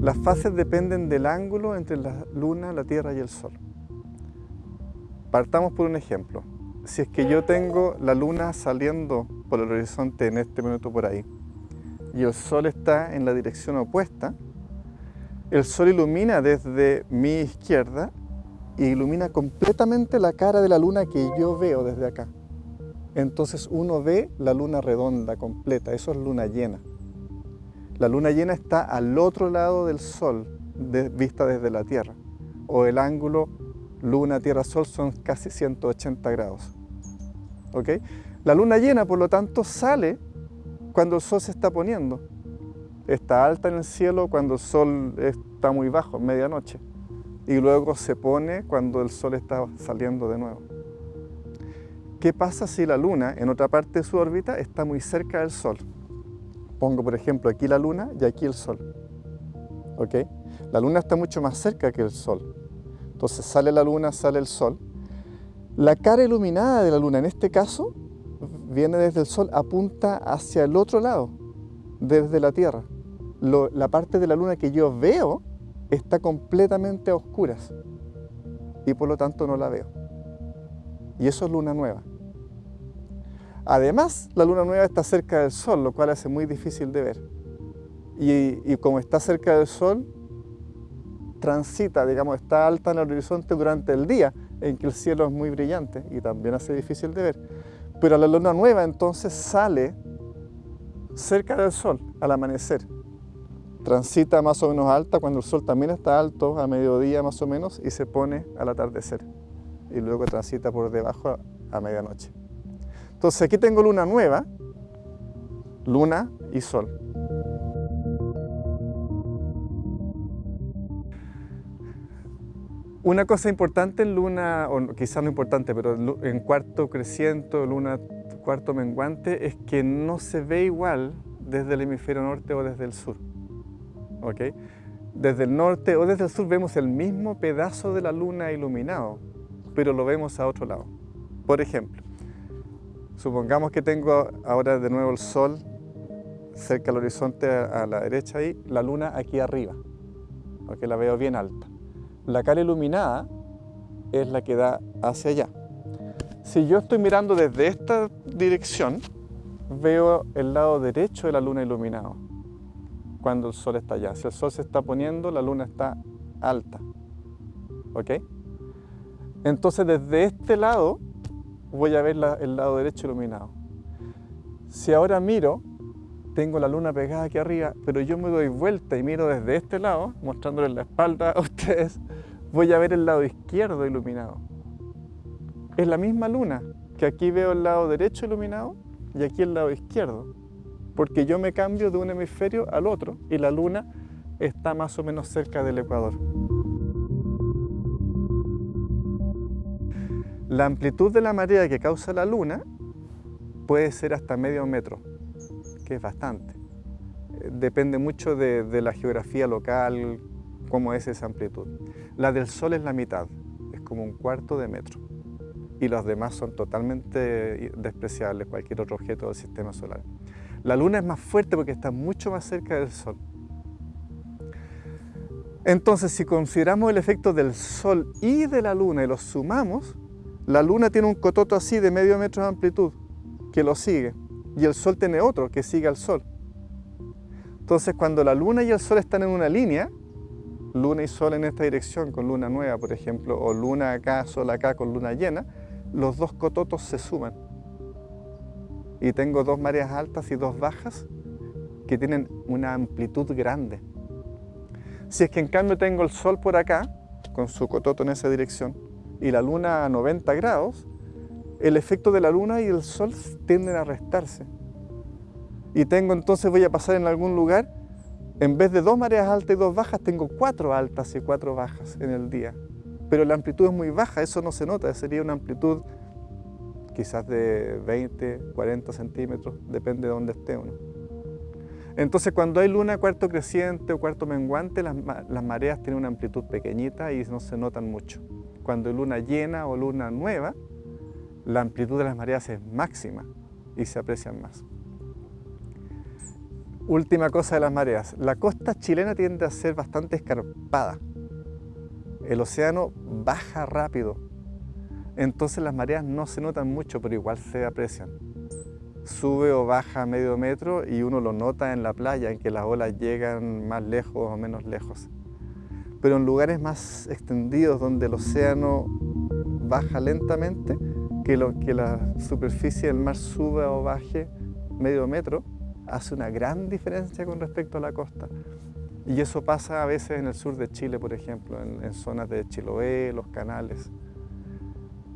Las fases dependen del ángulo entre la Luna, la Tierra y el Sol. Partamos por un ejemplo. Si es que yo tengo la Luna saliendo por el horizonte en este minuto por ahí y el Sol está en la dirección opuesta, el Sol ilumina desde mi izquierda y ilumina completamente la cara de la Luna que yo veo desde acá. Entonces uno ve la Luna redonda, completa, eso es Luna llena. La luna llena está al otro lado del Sol, vista desde la Tierra, o el ángulo luna, tierra, sol son casi 180 grados. ¿Ok? La luna llena, por lo tanto, sale cuando el sol se está poniendo. Está alta en el cielo cuando el sol está muy bajo, medianoche. Y luego se pone cuando el sol está saliendo de nuevo. ¿Qué pasa si la luna, en otra parte de su órbita, está muy cerca del sol? Pongo, por ejemplo, aquí la luna y aquí el sol. ¿Ok? La luna está mucho más cerca que el sol. Entonces sale la luna, sale el sol. La cara iluminada de la luna, en este caso, viene desde el sol, apunta hacia el otro lado, desde la Tierra. la parte de la luna que yo veo está completamente a oscuras y por lo tanto no la veo. Y eso es luna nueva. Además, la luna nueva está cerca del Sol, lo cual hace muy difícil de ver. Y, como está cerca del Sol, transita, digamos, está alta en el horizonte durante el día, en que el cielo es muy brillante y también hace difícil de ver. Pero la luna nueva entonces sale cerca del Sol al amanecer. Transita más o menos alta cuando el Sol también está alto, a mediodía más o menos, y se pone al atardecer. Y luego transita por debajo a medianoche. Entonces aquí tengo luna nueva, luna y sol. Una cosa importante en luna, o quizás no importante, pero en cuarto creciente, luna cuarto menguante, es que no se ve igual desde el hemisferio norte o desde el sur. ¿Ok? Desde el norte o desde el sur vemos el mismo pedazo de la luna iluminado, pero lo vemos a otro lado. Por ejemplo, Supongamos que tengo ahora de nuevo el sol cerca del horizonte a la derecha y la luna aquí arriba, porque la veo bien alta. La cara iluminada es la que da hacia allá. Si yo estoy mirando desde esta dirección, veo el lado derecho de la luna iluminado, cuando el sol está allá. Si el sol se está poniendo, la luna está alta. ¿Ok? Entonces desde este lado voy a ver el lado derecho iluminado. Si ahora miro, tengo la luna pegada aquí arriba, pero yo me doy vuelta y miro desde este lado, mostrándoles la espalda a ustedes, voy a ver el lado izquierdo iluminado. Es la misma luna, que aquí veo el lado derecho iluminado y aquí el lado izquierdo, porque yo me cambio de un hemisferio al otro y la luna está más o menos cerca del ecuador. La amplitud de la marea que causa la luna puede ser hasta medio metro, que es bastante. Depende mucho de, la geografía local, cómo es esa amplitud. La del Sol es la mitad, es como un cuarto de metro. Y los demás son totalmente despreciables, cualquier otro objeto del sistema solar. La Luna es más fuerte porque está mucho más cerca del Sol. Entonces, si consideramos el efecto del Sol y de la Luna y los sumamos, la luna tiene un cototo así de medio metro de amplitud que lo sigue y el sol tiene otro que sigue al sol. Entonces cuando la luna y el sol están en una línea, luna y sol en esta dirección con luna nueva, por ejemplo, o luna acá, sol acá con luna llena, los dos cototos se suman. Y tengo dos mareas altas y dos bajas que tienen una amplitud grande. Si es que en cambio tengo el sol por acá, con su cototo en esa dirección, y la luna a 90 grados, el efecto de la luna y el sol tienden a restarse. Y tengo entonces, voy a pasar en algún lugar, en vez de dos mareas altas y dos bajas, tengo cuatro altas y cuatro bajas en el día. Pero la amplitud es muy baja, eso no se nota, sería una amplitud quizás de 20, 40 centímetros, depende de dónde esté uno. Entonces cuando hay luna cuarto creciente o cuarto menguante, las, mareas tienen una amplitud pequeñita y no se notan mucho. Cuando hay luna llena o luna nueva, la amplitud de las mareas es máxima y se aprecian más. Última cosa de las mareas. La costa chilena tiende a ser bastante escarpada. El océano baja rápido. Entonces las mareas no se notan mucho, pero igual se aprecian. Sube o baja medio metro y uno lo nota en la playa, en que las olas llegan más lejos o menos lejos. Pero en lugares más extendidos, donde el océano baja lentamente, que, lo, que la superficie del mar suba o baje medio metro, hace una gran diferencia con respecto a la costa. Y eso pasa a veces en el sur de Chile, por ejemplo, en, zonas de Chiloé, los canales.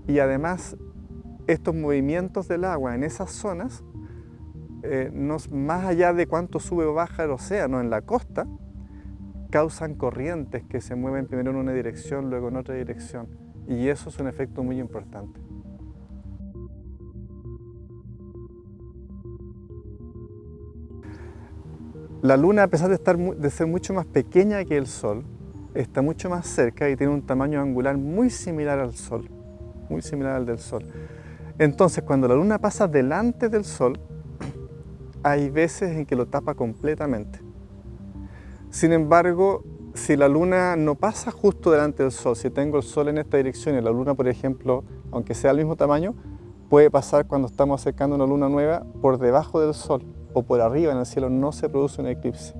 Y además, estos movimientos del agua en esas zonas, eh, más allá de cuánto sube o baja el océano en la costa, causan corrientes que se mueven primero en una dirección, luego en otra dirección. Y eso es un efecto muy importante. La luna, a pesar de, estar, de ser mucho más pequeña que el Sol, está mucho más cerca y tiene un tamaño angular muy similar al Sol, muy similar al del Sol. Entonces, cuando la luna pasa delante del Sol, hay veces en que lo tapa completamente. Sin embargo, si la luna no pasa justo delante del Sol, si tengo el Sol en esta dirección y la luna, por ejemplo, aunque sea del mismo tamaño, puede pasar cuando estamos acercando una luna nueva por debajo del Sol o por arriba en el cielo no se produce un eclipse.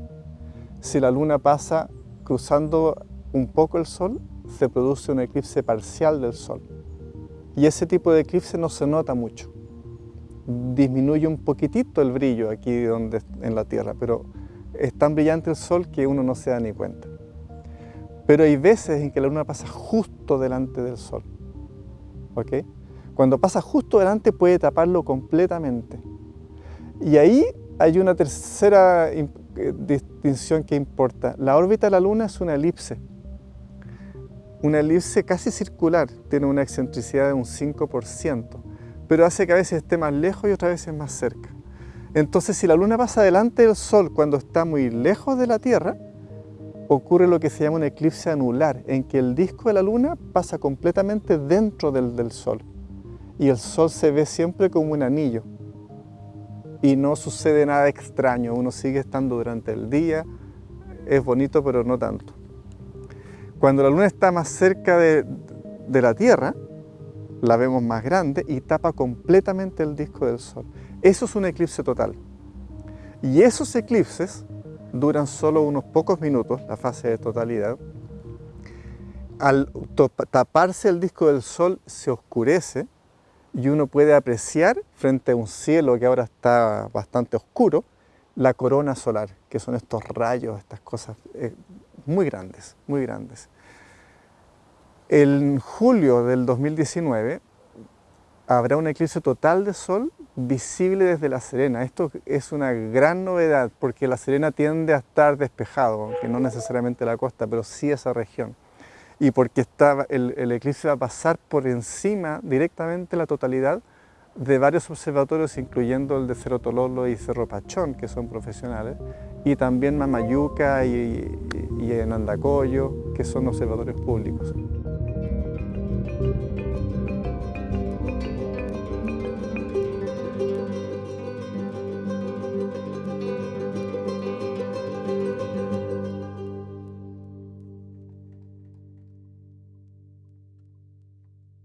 Si la luna pasa cruzando un poco el sol, se produce un eclipse parcial del sol. Y ese tipo de eclipse no se nota mucho. Disminuye un poquitito el brillo aquí donde, en la Tierra, pero es tan brillante el sol que uno no se da ni cuenta. Pero hay veces en que la luna pasa justo delante del sol. ¿Ok? Cuando pasa justo delante puede taparlo completamente. Y ahí hay una tercera eh, distinción que importa. La órbita de la Luna es una elipse. Una elipse casi circular, tiene una excentricidad de un 5%, pero hace que a veces esté más lejos y otras veces más cerca. Entonces, si la Luna pasa delante del Sol cuando está muy lejos de la Tierra, ocurre lo que se llama un eclipse anular, en que el disco de la Luna pasa completamente dentro del, del Sol y el Sol se ve siempre como un anillo y no sucede nada extraño, uno sigue estando durante el día, es bonito pero no tanto. Cuando la luna está más cerca de, la Tierra, la vemos más grande y tapa completamente el disco del Sol. Eso es un eclipse total. Y esos eclipses duran solo unos pocos minutos, la fase de totalidad. Al taparse el disco del Sol se oscurece y uno puede apreciar frente a un cielo que ahora está bastante oscuro, la corona solar, que son estos rayos, estas cosas eh, muy grandes, muy grandes. En julio del 2019 habrá un eclipse total de sol visible desde La Serena. Esto es una gran novedad porque La Serena tiende a estar despejado, aunque no necesariamente la costa, pero sí esa región y porque el, eclipse va a pasar por encima directamente la totalidad de varios observatorios, incluyendo el de Cerro Tololo y Cerro Pachón, que son profesionales, y también Mamayuca y, y, y en Andacoyo, que son observatorios públicos.